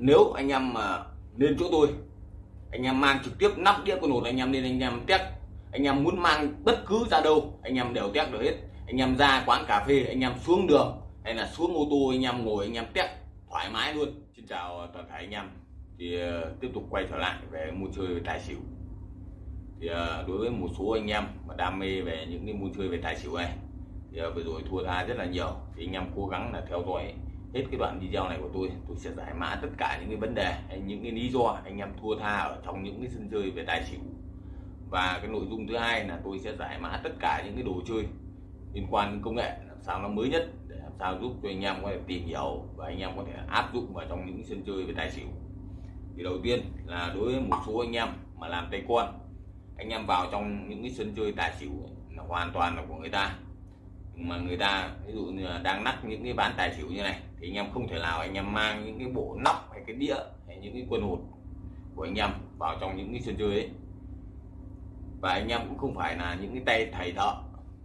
nếu anh em mà lên chỗ tôi anh em mang trực tiếp nắp đĩa con hột anh em lên anh em test anh em muốn mang bất cứ ra đâu anh em đều test được hết anh em ra quán cà phê anh em xuống đường hay là xuống ô tô anh em ngồi anh em test thoải mái luôn xin chào toàn thể anh em thì uh, tiếp tục quay trở lại về mua chơi về tài xỉu thì uh, đối với một số anh em mà đam mê về những cái mua chơi về tài xỉu này thì uh, vừa rồi thua tha rất là nhiều thì anh em cố gắng là theo dõi hết cái đoạn video này của tôi tôi sẽ giải mã tất cả những cái vấn đề, hay những cái lý do anh em thua tha ở trong những cái sân chơi về tài xỉu và cái nội dung thứ hai là tôi sẽ giải mã tất cả những cái đồ chơi liên quan đến công nghệ, làm sao nó mới nhất, để làm sao giúp cho anh em có thể tìm hiểu và anh em có thể áp dụng vào trong những sân chơi về tài xỉu thì đầu tiên là đối với một số anh em mà làm tay con, anh em vào trong những cái sân chơi tài xỉu là hoàn toàn là của người ta mà người ta, ví dụ như là đang nắp những cái bán tài xỉu như này, thì anh em không thể nào anh em mang những cái bộ nóc hay cái đĩa hay những cái quân hột của anh em vào trong những cái sân chơi ấy. Và anh em cũng không phải là những cái tay thầy thợ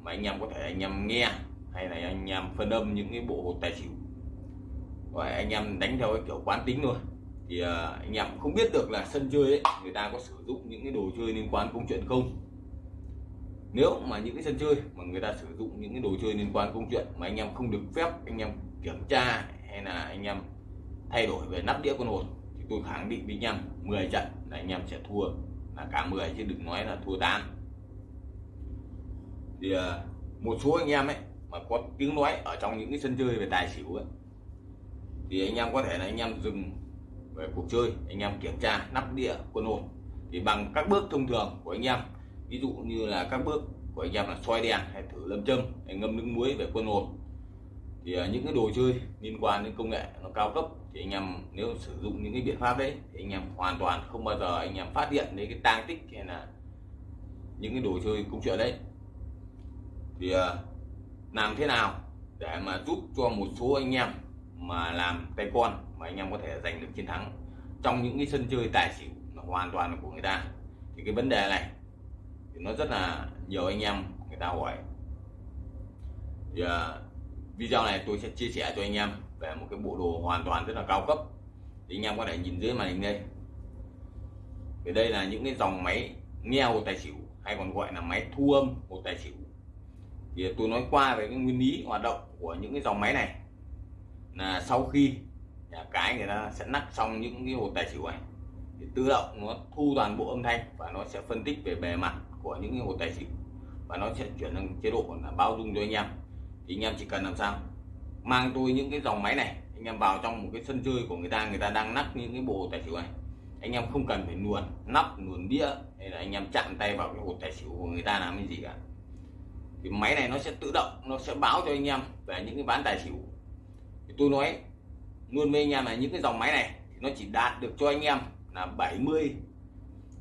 mà anh em có thể anh em nghe hay là anh em phân âm những cái bộ hột tài xỉu. Và anh em đánh theo cái kiểu quán tính thôi. Thì à, anh em cũng không biết được là sân chơi ấy, người ta có sử dụng những cái đồ chơi liên quan công chuyện không nếu mà những cái sân chơi mà người ta sử dụng những cái đồ chơi liên quan công chuyện mà anh em không được phép, anh em kiểm tra hay là anh em thay đổi về nắp đĩa con hồn thì tôi khẳng định với anh em 10 trận là anh em sẽ thua, là cả 10 chứ đừng nói là thua 8 thì à, một số anh em ấy mà có tiếng nói ở trong những cái sân chơi về tài xỉu ấy, thì anh em có thể là anh em dừng về cuộc chơi, anh em kiểm tra nắp đĩa quân hồn thì bằng các bước thông thường của anh em ví dụ như là các bước của anh em là soi đèn hay thử lâm châm, hay ngâm nước muối về quân hồn. Thì à, những cái đồ chơi liên quan đến công nghệ nó cao cấp thì anh em nếu sử dụng những cái biện pháp đấy thì anh em hoàn toàn không bao giờ anh em phát hiện đến cái tang tích hay là những cái đồ chơi công chuyện đấy. Thì à, làm thế nào để mà giúp cho một số anh em mà làm tay con mà anh em có thể giành được chiến thắng trong những cái sân chơi tài xỉu hoàn toàn là của người ta? Thì cái vấn đề này thì nó rất là nhiều anh em người ta hỏi. Thì uh, video này tôi sẽ chia sẻ cho anh em về một cái bộ đồ hoàn toàn rất là cao cấp. Thì anh em có thể nhìn dưới màn hình đây. Thì đây là những cái dòng máy nghe hồ tài xỉu hay còn gọi là máy thu âm hồ tài xỉu. Thì tôi nói qua về cái nguyên lý hoạt động của những cái dòng máy này. Là sau khi nhà cái người ta sẽ nắp xong những cái hồ tài xỉu này thì tự động nó thu toàn bộ âm thanh và nó sẽ phân tích về bề mặt của những cái hồ tài chính. Và nó sẽ chuyển sang chế độ là bao dung cho anh em. Thì anh em chỉ cần làm sao? Mang tôi những cái dòng máy này, anh em vào trong một cái sân chơi của người ta người ta đang nắp những cái bộ tài xỉu này. Anh em không cần phải luồn nắp luồn đĩa, hay là anh em chạm tay vào cái hột tài xỉu của người ta làm cái gì cả. Thì máy này nó sẽ tự động, nó sẽ báo cho anh em về những cái ván tài xỉu. Thì tôi nói luôn với anh em là những cái dòng máy này thì nó chỉ đạt được cho anh em là 70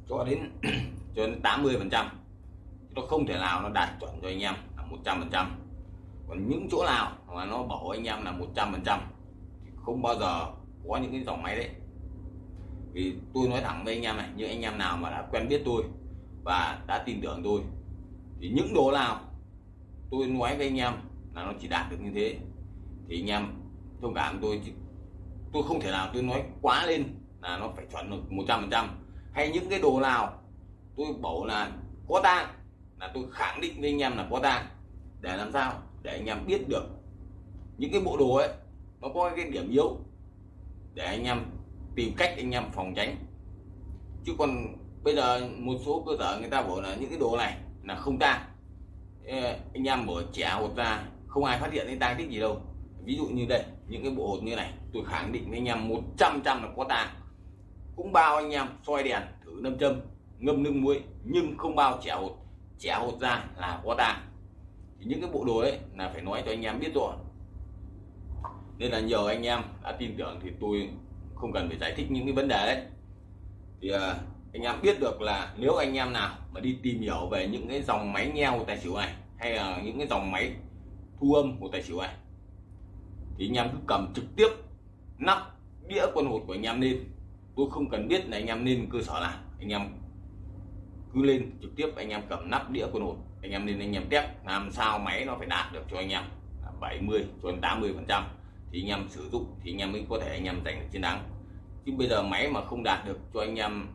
cho đến cho đến 80 phần trăm. Nó không thể nào nó đạt chuẩn cho anh em là 100 phần trăm. Còn những chỗ nào mà nó bảo anh em là 100 phần trăm không bao giờ có những cái dòng máy đấy. Vì tôi nói thẳng với anh em này như anh em nào mà đã quen biết tôi và đã tin tưởng tôi, thì những đồ nào tôi nói với anh em là nó chỉ đạt được như thế, thì anh em thông cảm tôi. Tôi không thể nào tôi nói quá lên là nó phải chuẩn được 100 phần trăm. Hay những cái đồ nào tôi bảo là có tang, là tôi khẳng định với anh em là có tang. Để làm sao? Để anh em biết được những cái bộ đồ ấy, nó có cái điểm yếu. Để anh em tìm cách anh em phòng tránh. Chứ còn bây giờ một số cơ sở người ta bảo là những cái đồ này là không tang. Anh em mở trẻ hột ra, không ai phát hiện cái tang tích gì đâu. Ví dụ như đây, những cái bộ hột như này, tôi khẳng định với anh em 100 trăm là có tang. Cũng bao anh em soi đèn thử nâm châm ngâm nước muối, nhưng không bao trẻ hột. Trẻ hột ra là có tang thì những cái bộ đồ ấy là phải nói cho anh em biết rồi. Nên là nhiều anh em đã tin tưởng thì tôi không cần phải giải thích những cái vấn đề đấy. Thì à, anh em biết được là nếu anh em nào mà đi tìm hiểu về những cái dòng máy nghe của tài xỉu này, hay là những cái dòng máy thu âm của tài xỉu này, thì anh em cứ cầm trực tiếp nắp đĩa quân hột của anh em lên. Tôi không cần biết là anh em nên cơ sở nào. Anh em cứ lên trực tiếp anh em cầm nắp đĩa quân hột. Anh em nên anh em test, làm sao máy nó phải đạt được cho anh em. 70 cho đến 80 phần trăm. Thì anh em sử dụng, thì anh em mới có thể anh em giành được chiến thắng. Chứ bây giờ máy mà không đạt được cho anh em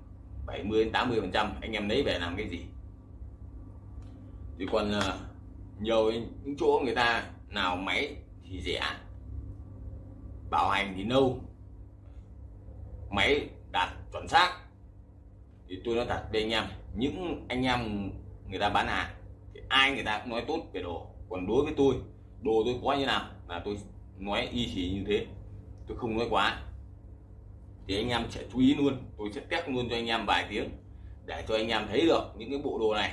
70 đến 80 phần trăm, anh em lấy về làm cái gì? Thì còn ờ, nhiều những chỗ người ta nào máy thì rẻ. Bảo hành thì lâu máy đạt chuẩn xác thì tôi nói thật với anh em, những anh em người ta bán hàng, thì ai người ta cũng nói tốt về đồ. Còn đối với tôi, đồ tôi có như nào là tôi nói y chỉ như thế. Tôi không nói quá. Thì anh em sẽ chú ý luôn, tôi sẽ test luôn cho anh em vài tiếng để cho anh em thấy được những cái bộ đồ này.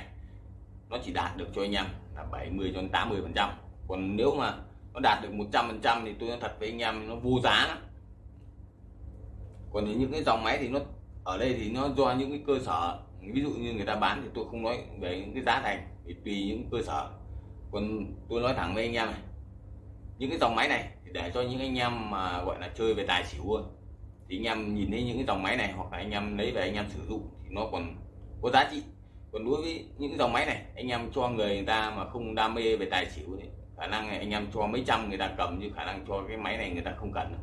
Nó chỉ đạt được cho anh em là 70 cho đến 80 phần trăm. Còn nếu mà nó đạt được 100 phần trăm thì tôi nói thật với anh em, nó vô giá lắm. Còn những cái dòng máy thì nó ở đây thì nó do những cái cơ sở ví dụ như người ta bán thì tôi không nói về những cái giá thành thì tùy những cơ sở. Còn tôi nói thẳng với anh em này những cái dòng máy này thì để cho những anh em mà gọi là chơi về tài xỉu thì anh em nhìn thấy những cái dòng máy này hoặc là anh em lấy về anh em sử dụng thì nó còn có giá trị. Còn đối với những dòng máy này anh em cho người, người ta mà không đam mê về tài xỉu thì khả năng này anh em cho mấy trăm người ta cầm như khả năng cho cái máy này người ta không cần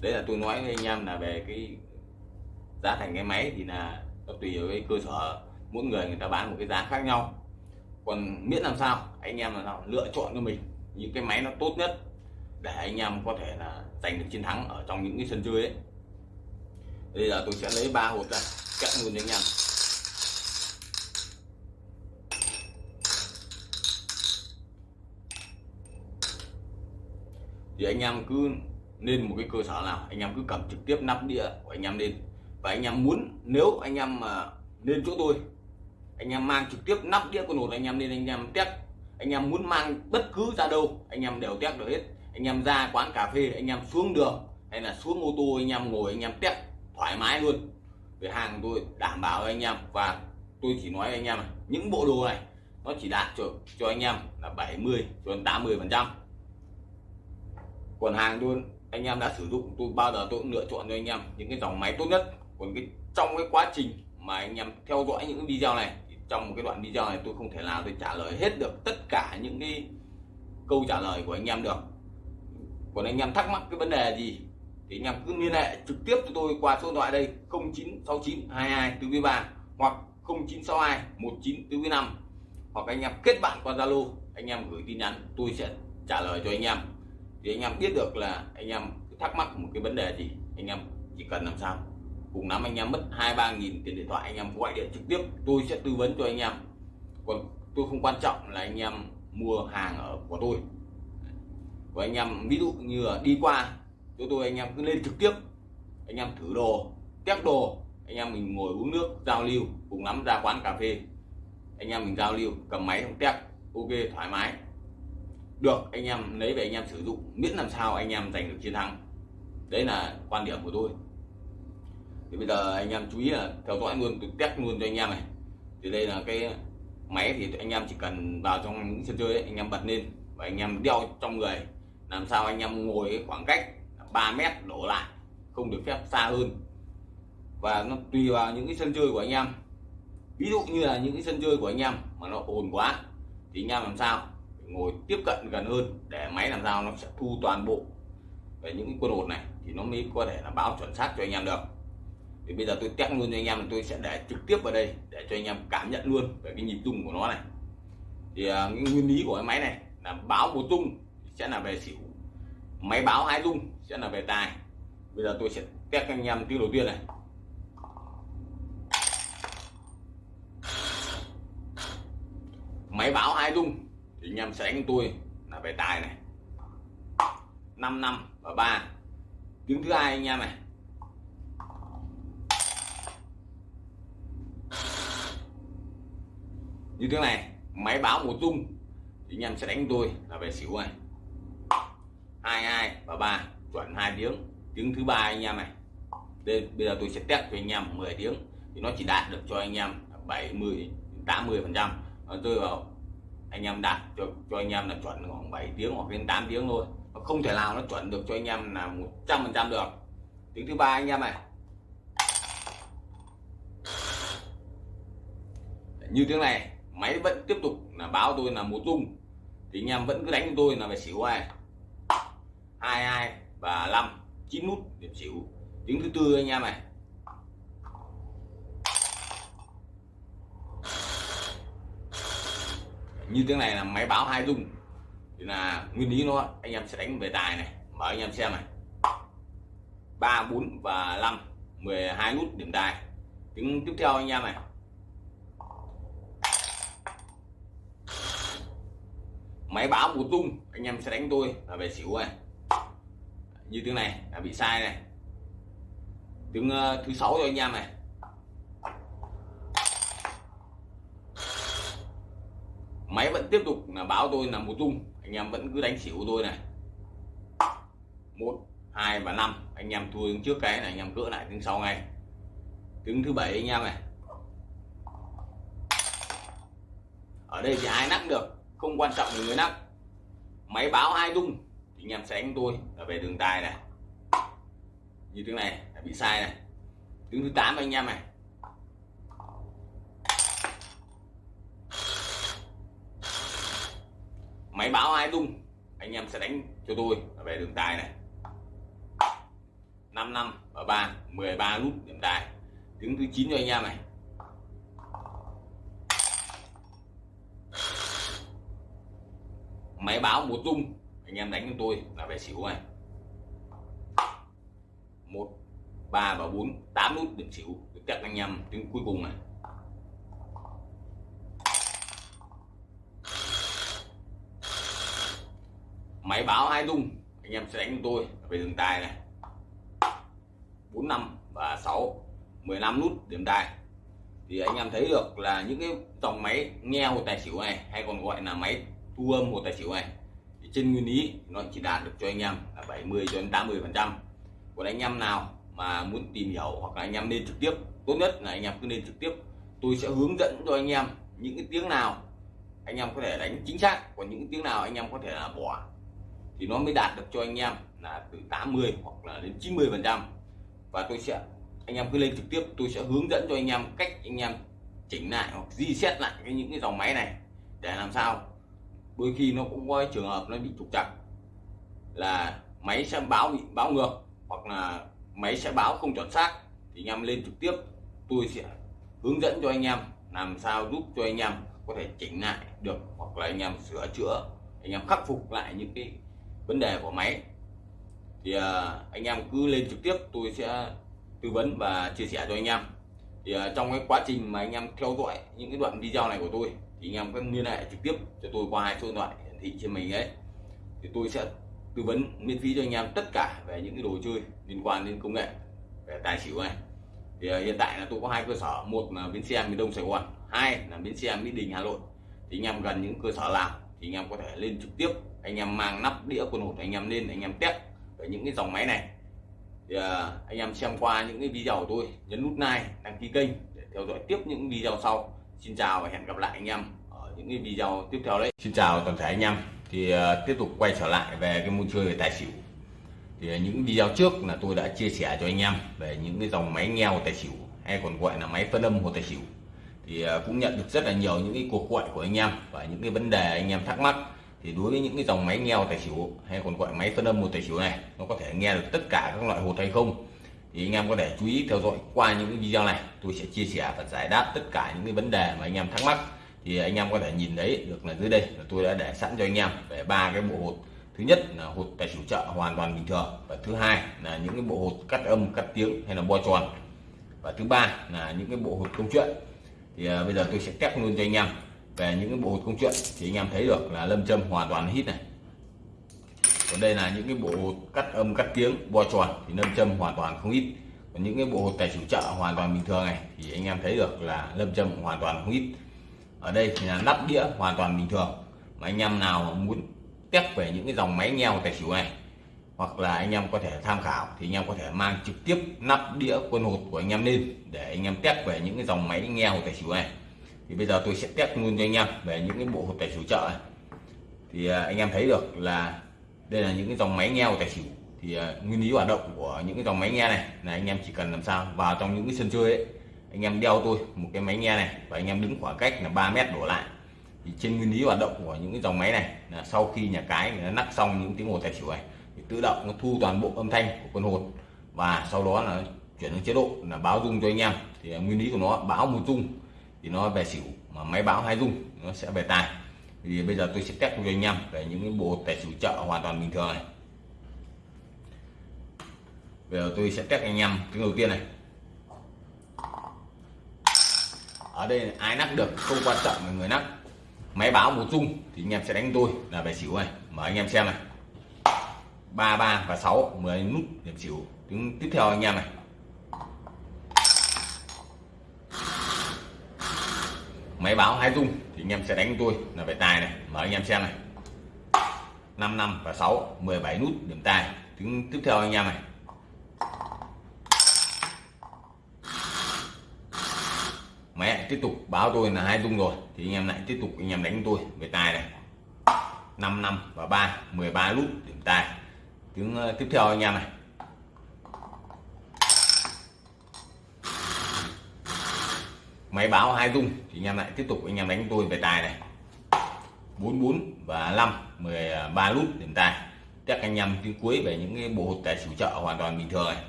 đấy là tôi nói với anh em là về cái giá thành cái máy thì là nó tùy vào cái cơ sở. Mỗi người người ta bán một cái giá khác nhau. Còn miễn làm sao, anh em làm sao lựa chọn cho mình những cái máy nó tốt nhất để anh em có thể là giành được chiến thắng ở trong những cái sân chơi ấy. Bây giờ tôi sẽ lấy ba hộp ra, cắt luôn anh em. Thì anh em cứ nên một cái cơ sở nào, anh em cứ cầm trực tiếp nắp đĩa của anh em lên và anh em muốn nếu anh em mà lên chỗ tôi anh em mang trực tiếp nắp đĩa con hột anh em lên anh em test anh em muốn mang bất cứ ra đâu anh em đều test được hết anh em ra quán cà phê anh em xuống đường hay là xuống ô tô anh em ngồi anh em test thoải mái luôn về hàng tôi đảm bảo với anh em và tôi chỉ nói với anh em những bộ đồ này nó chỉ đạt cho cho anh em là 70 cho đến 80 phần trăm còn hàng tôi anh em đã sử dụng tôi bao giờ tôi cũng lựa chọn cho anh em những cái dòng máy tốt nhất còn cái, trong cái quá trình mà anh em theo dõi những video này, thì trong một cái đoạn video này tôi không thể nào tôi trả lời hết được tất cả những cái câu trả lời của anh em được. Còn anh em thắc mắc cái vấn đề gì thì anh em cứ liên hệ trực tiếp cho tôi qua số điện thoại đây 0969 22 4 3 hoặc 0962 19 4 5 hoặc anh em kết bạn qua Zalo, anh em gửi tin nhắn, tôi sẽ trả lời cho anh em. Thì anh em biết được là anh em thắc mắc một cái vấn đề gì, anh em chỉ cần làm sao cùng lắm anh em mất hai, ba nghìn tiền điện thoại, anh em gọi điện trực tiếp, tôi sẽ tư vấn cho anh em. Còn tôi không quan trọng là anh em mua hàng ở của tôi. Và anh em, ví dụ như là đi qua, chỗ tôi anh em cứ lên trực tiếp, anh em thử đồ, test đồ, anh em mình ngồi uống nước, giao lưu, cùng lắm ra quán cà phê. Anh em mình giao lưu, cầm máy không test, ok, thoải mái. Được, anh em lấy về anh em sử dụng, miễn làm sao anh em giành được chiến thắng. Đấy là quan điểm của tôi thì bây giờ anh em chú ý là theo dõi luôn tôi test luôn cho anh em này. Thì đây là cái máy thì anh em chỉ cần vào trong những sân chơi ấy, anh em bật lên và anh em đeo trong người. Làm sao anh em ngồi khoảng cách 3 mét đổ lại không được phép xa hơn. Và nó tùy vào những cái sân chơi của anh em. Ví dụ như là những cái sân chơi của anh em mà nó ồn quá thì anh em làm sao? Ngồi tiếp cận gần hơn để máy làm sao nó sẽ thu toàn bộ. Về những cái quân hột này thì nó mới có thể là báo chuẩn xác cho anh em được thì bây giờ tôi test luôn cho anh em tôi sẽ để trực tiếp vào đây để cho anh em cảm nhận luôn về cái nhịp rung của nó này. Thì uh, cái nguyên lý của cái máy này là báo một rung sẽ là về xỉu máy báo hai rung sẽ là về tài. Bây giờ tôi sẽ test anh em tiếng đầu tiên này. Máy báo hai rung thì anh em sẽ đánh tôi là về tài này. 5 năm và ba. Tiếng thứ hai anh em này. Như thế này, máy báo một tung thì anh em sẽ đánh tôi là về xỉu này hai hai và ba, chuẩn hai tiếng. Tiếng thứ ba anh em này. Đây, bây giờ tôi sẽ test cho anh em 10 tiếng thì nó chỉ đạt được cho anh em 70 80 phần trăm. Ờ, tôi rơi vào anh em đạt cho cho anh em là chuẩn khoảng 7 tiếng hoặc đến 8 tiếng thôi. Nó không thể nào nó chuẩn được cho anh em là 100 phần trăm được. Tiếng thứ ba anh em này. Như tiếng này máy vẫn tiếp tục là báo tôi là một tung thì anh em vẫn cứ đánh tôi là phải xỉu hai hai hai và năm chín nút điểm xỉu. Tiếng thứ tư anh em này. Như tiếng này là máy báo hai dung. Thì là nguyên lý nó, anh em sẽ đánh về tài này. Mở anh em xem này. Ba, bốn và năm 12 nút điểm tài. Tiếng tiếp theo anh em này. Máy báo một tung anh em sẽ đánh tôi là về xỉu này như tiếng này là bị sai này. Tiếng uh, thứ sáu cho anh em này. Máy vẫn tiếp tục là báo tôi là một tung anh em vẫn cứ đánh xỉu tôi này. Một hai và năm anh em thua trước cái này anh em cỡ lại tiếng sau ngay. Tiếng thứ bảy anh em này. Ở đây thì ai nắp được? Không quan trọng người nắp máy báo hai tung thì anh em sẽ đánh tôi là về đường tài này. Như tiếng này, là bị sai này. Tiếng thứ 8 anh em này. Máy báo hai tung anh em sẽ đánh cho tôi là về đường tài này. 5 năm và 3 13 nút điểm tài. Tiếng thứ 9 cho anh em này. Máy báo một rung anh em đánh cho tôi là về xỉu này. Một, ba và bốn, tám nút điểm xỉu. Được chắc anh em tiếng cuối cùng này. Máy báo hai rung anh em sẽ đánh cho tôi về đường tài này. Bốn, năm và 6 15 nút điểm tài. Thì anh em thấy được là những cái dòng máy nghe hồ tài xỉu này hay còn gọi là máy thu âm một tài xỉu này thì trên nguyên lý nó chỉ đạt được cho anh em là 70 cho đến 80 phần trăm còn anh em nào mà muốn tìm hiểu hoặc là anh em nên trực tiếp tốt nhất là anh em cứ nên trực tiếp tôi sẽ hướng dẫn cho anh em những cái tiếng nào anh em có thể đánh chính xác còn những tiếng nào anh em có thể là bỏ thì nó mới đạt được cho anh em là từ 80 hoặc là đến 90 phần trăm và tôi sẽ anh em cứ lên trực tiếp tôi sẽ hướng dẫn cho anh em cách anh em chỉnh lại hoặc di xét lại cái những cái dòng máy này để làm sao đôi khi nó cũng có trường hợp nó bị trục trặc. Là máy sẽ báo bị báo ngược, hoặc là máy sẽ báo không chuẩn xác, thì anh em lên trực tiếp. Tôi sẽ hướng dẫn cho anh em làm sao giúp cho anh em có thể chỉnh lại được, hoặc là anh em sửa chữa, anh em khắc phục lại những cái vấn đề của máy. Thì à, anh em cứ lên trực tiếp, tôi sẽ tư vấn và chia sẻ cho anh em thì uh, trong cái quá trình mà anh em theo dõi những cái đoạn video này của tôi thì anh em có liên hệ trực tiếp cho tôi qua hai số điện thoại hiển thị trên mình ấy. Thì tôi sẽ tư vấn miễn phí cho anh em tất cả về những cái đồ chơi liên quan đến công nghệ về tài xỉu này. Thì uh, hiện tại là tôi có hai cơ sở một là bến xe miền đông sài gòn hai là bến xe mỹ đình hà nội. Thì anh em gần những cơ sở nào thì anh em có thể lên trực tiếp anh em mang nắp đĩa quần hột anh em lên anh em test về những cái dòng máy này thì à, anh em xem qua những cái video của tôi, nhấn nút like, đăng ký kênh để theo dõi tiếp những video sau. Xin chào và hẹn gặp lại anh em ở những cái video tiếp theo đấy. Xin chào toàn thể anh em. Thì à, tiếp tục quay trở lại về cái môn chơi về tài xỉu. Thì à, những video trước là tôi đã chia sẻ cho anh em về những cái dòng máy nghèo tài xỉu, hay còn gọi là máy phân âm hồ tài xỉu. Thì cũng nhận được rất là nhiều những cái cuộc gọi của anh em và những cái vấn đề anh em thắc mắc thì đối với những cái dòng máy nghe tài xỉu, hay còn gọi máy phân âm một tài xỉu này, nó có thể nghe được tất cả các loại hột hay không, thì anh em có thể chú ý theo dõi qua những video này. Tôi sẽ chia sẻ và giải đáp tất cả những cái vấn đề mà anh em thắc mắc. Thì anh em có thể nhìn thấy được là dưới đây là tôi đã để sẵn cho anh em về ba cái bộ hột. Thứ nhất là hột tài xỉu chợ hoàn toàn bình thường, và thứ hai là những cái bộ hột cắt âm, cắt tiếng hay là bo tròn. Và thứ ba là những cái bộ hột công chuyện. Thì à, bây giờ tôi sẽ test luôn cho anh em về những cái bộ hột công chuyện thì anh em thấy được là lâm châm hoàn toàn hít này. Còn đây là những cái bộ hột cắt âm, cắt tiếng bo tròn thì lâm châm hoàn toàn không hít còn những cái bộ hột tài chủ chợ hoàn toàn bình thường này thì anh em thấy được là lâm châm hoàn toàn không hít ở đây thì là nắp đĩa hoàn toàn bình thường. Mà anh em nào muốn test về những cái dòng máy nghèo tài xỉu này, hoặc là anh em có thể tham khảo thì anh em có thể mang trực tiếp nắp đĩa quân hột của anh em lên để anh em test về những cái dòng máy nghèo tài xỉu này thì bây giờ tôi sẽ test luôn cho anh em về những cái bộ hộp tài xỉu chợ này. thì à, anh em thấy được là đây là những cái dòng máy nghe tài xỉu. Thì à, nguyên lý hoạt động của những cái dòng máy nghe này là anh em chỉ cần làm sao vào trong những cái sân chơi ấy, anh em đeo tôi một cái máy nghe này và anh em đứng khoảng cách là 3 mét đổ lại. Thì trên nguyên lý hoạt động của những cái dòng máy này là sau khi nhà cái nó nắp xong những tiếng hồ tài xỉu này, thì tự động nó thu toàn bộ âm thanh của con hột và sau đó là chuyển sang chế độ là báo dung cho anh em. Thì à, nguyên lý của nó, báo một dung thì nó về xỉu mà máy báo hai dung nó sẽ về tài thì bây giờ tôi sẽ test cho anh em về những cái bộ tài xỉu chợ hoàn toàn bình thường này. Bây giờ tôi sẽ test anh em tiếng đầu tiên này. Ở đây ai nắp được, không quan trọng là người nắp máy báo một dung thì anh em sẽ đánh tôi là về xỉu này. Mời anh em xem này. Ba ba và 6 10 nút điểm xỉu. Tiếng tiếp theo anh em này. Máy báo hai dung thì anh em sẽ đánh tôi. Là về tài này, mở anh em xem này. 5 năm và 6 17 nút, điểm tài. Tiếng tiếp theo anh em này. Mẹ, tiếp tục báo tôi là hai dung rồi. Thì anh em lại tiếp tục anh em đánh tôi về tài này. 5 năm và 3 13 nút, điểm tài. Tiếng ờ, tiếp theo anh em này. Máy báo hai dung thì anh em lại tiếp tục, anh em đánh tôi về tài này. 44 và 5 13 lút điểm tài. Chắc anh em tiếng cuối về những cái bộ hột tài xỉu chợ hoàn toàn bình thường này.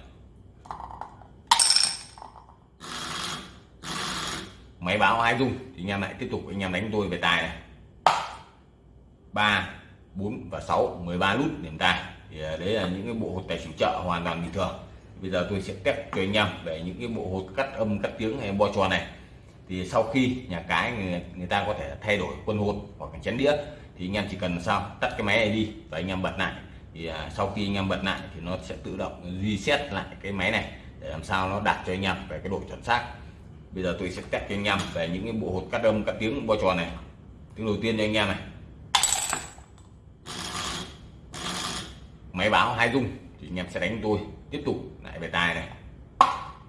Máy báo hai dung thì anh em lại tiếp tục, anh em đánh tôi về tài này. 3 4 và 6 13 lút điểm tài. Thì à, đấy là những cái bộ hột tài xỉu chợ hoàn toàn bình thường. Bây giờ tôi sẽ test cho anh em về những cái bộ hột cắt âm, cắt tiếng hay bo tròn này thì sau khi nhà cái người, người ta có thể thay đổi quân hột hoặc là chén đĩa thì anh em chỉ cần sao? Tắt cái máy này đi và anh em bật lại. Thì à, sau khi anh em bật lại thì nó sẽ tự động reset lại cái máy này để làm sao nó đạt cho anh em về cái độ chuẩn xác. Bây giờ tôi sẽ test cho anh em về những cái bộ hột cắt âm cắt tiếng bo tròn này. Tiếng đầu tiên cho anh em này. Máy báo hai dung thì anh em sẽ đánh tôi. Tiếp tục lại về tài này.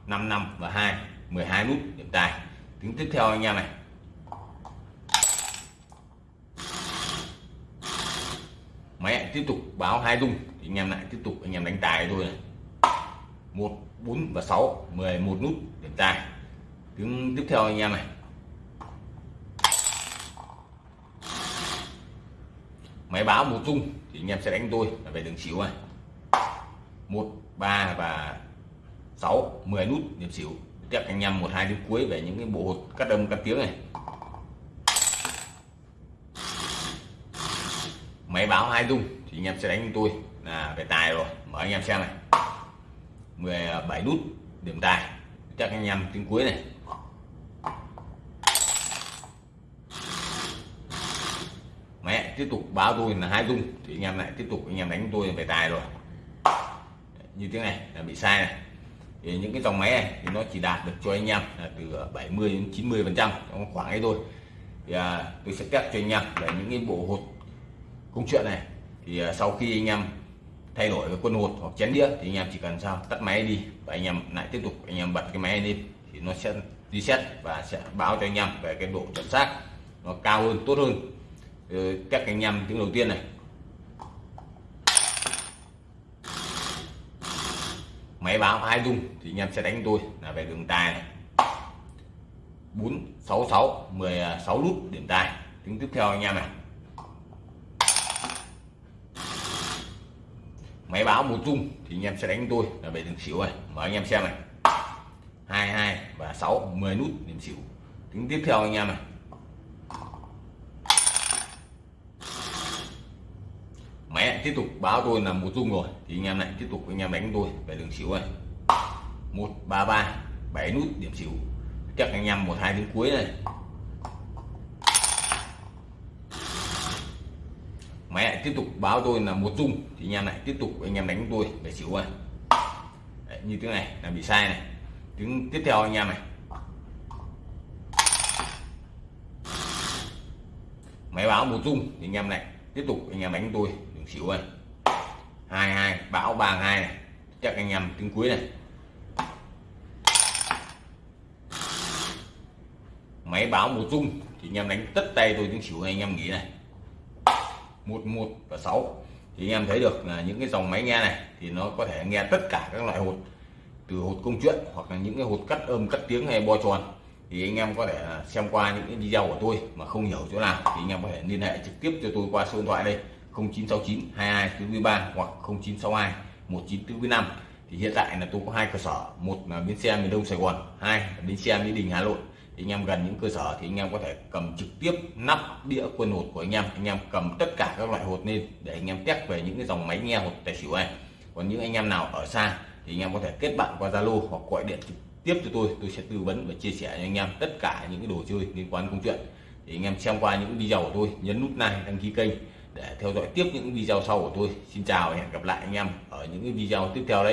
5 năm và 2 12 nút điểm tài tiếng tiếp theo anh em này. Máy tiếp tục báo hai dung, thì anh em lại tiếp tục, anh em đánh tài thôi này. Một, bốn và 6 11 nút, điểm tài. Tiếng tiếp theo anh em này. Máy báo một dung, thì anh em sẽ đánh tôi, là về đường xỉu này. Một, ba và 6 10 nút, điểm xỉu tiếp anh em một, hai tiếng cuối về những cái bộ hột cắt âm cắt tiếng này. Máy báo hai dung, thì anh em sẽ đánh tôi. Là về tài rồi, mở anh em xem này. 17 nút, điểm tài. Chắc anh em tiếng cuối này. Mẹ, tiếp tục báo tôi là hai dung, thì anh em lại tiếp tục, anh em đánh tôi về tài rồi. Như thế này, là bị sai này thì những cái dòng máy này thì nó chỉ đạt được cho anh em là từ 70 đến 90 phần trăm trong khoảng ấy thôi. Thì à, tôi sẽ test cho anh em về những cái bộ hột công chuyện này. Thì à, sau khi anh em thay đổi cái quân hột hoặc chén đĩa thì anh em chỉ cần sao? Tắt máy đi và anh em lại tiếp tục anh em bật cái máy lên thì nó sẽ reset và sẽ báo cho anh em về cái độ chuẩn xác nó cao hơn tốt hơn. Các anh em tiếng đầu tiên này. Máy báo hai dung thì anh em sẽ đánh tôi. Là về đường tài này. 466 16 nút điểm tài. Tiếng tiếp theo anh em này. Máy báo một dung thì anh em sẽ đánh tôi. Là về đường xỉu này. Mở anh em xem này. 22 và 6 10 nút điểm xỉu. Tiếng tiếp theo anh em này máy tiếp tục báo tôi là một dung rồi. Thì anh em lại tiếp tục anh em đánh tôi về đường xỉu này. Một ba ba bảy nút điểm xỉu. Chắc anh em một hai tiếng cuối này máy lại tiếp tục báo tôi là một dung. Thì anh em lại tiếp tục anh em đánh tôi về xỉu này. Đấy, như thế này là bị sai này. Tiếng tiếp theo anh em này. Máy báo một dung thì anh em lại tiếp tục anh em đánh tôi xỉu này hai hai bão ba, hai này. Chắc anh em tiếng cuối này. Máy báo một dung thì anh em đánh tất tay tôi tiếng xỉu này, anh em nghĩ này. Một một và sáu. Thì anh em thấy được là những cái dòng máy nghe này, thì nó có thể nghe tất cả các loại hột. Từ hột công chuyện, hoặc là những cái hột cắt âm cắt tiếng hay bo tròn. Thì anh em có thể xem qua những cái video của tôi, mà không hiểu chỗ nào, thì anh em có thể liên hệ trực tiếp cho tôi qua số điện thoại đây. 0969 22 4 3 hoặc 0962 19 4 5 thì hiện tại là tôi có hai cơ sở, một là bến xe miền đông sài gòn, hai là bến xe mỹ đình hà nội. Thì anh em gần những cơ sở thì anh em có thể cầm trực tiếp nắp đĩa quân hột của anh em anh em cầm tất cả các loại hột lên để anh em test về những cái dòng máy nghe hột tài xỉu này. Còn những anh em nào ở xa thì anh em có thể kết bạn qua zalo hoặc gọi điện trực tiếp cho tôi tôi sẽ tư vấn và chia sẻ cho anh em tất cả những cái đồ chơi liên quan công chuyện. Thì anh em xem qua những video của tôi, nhấn nút like, đăng ký kênh để theo dõi tiếp những video sau của tôi. Xin chào và hẹn gặp lại anh em ở những cái video tiếp theo đấy.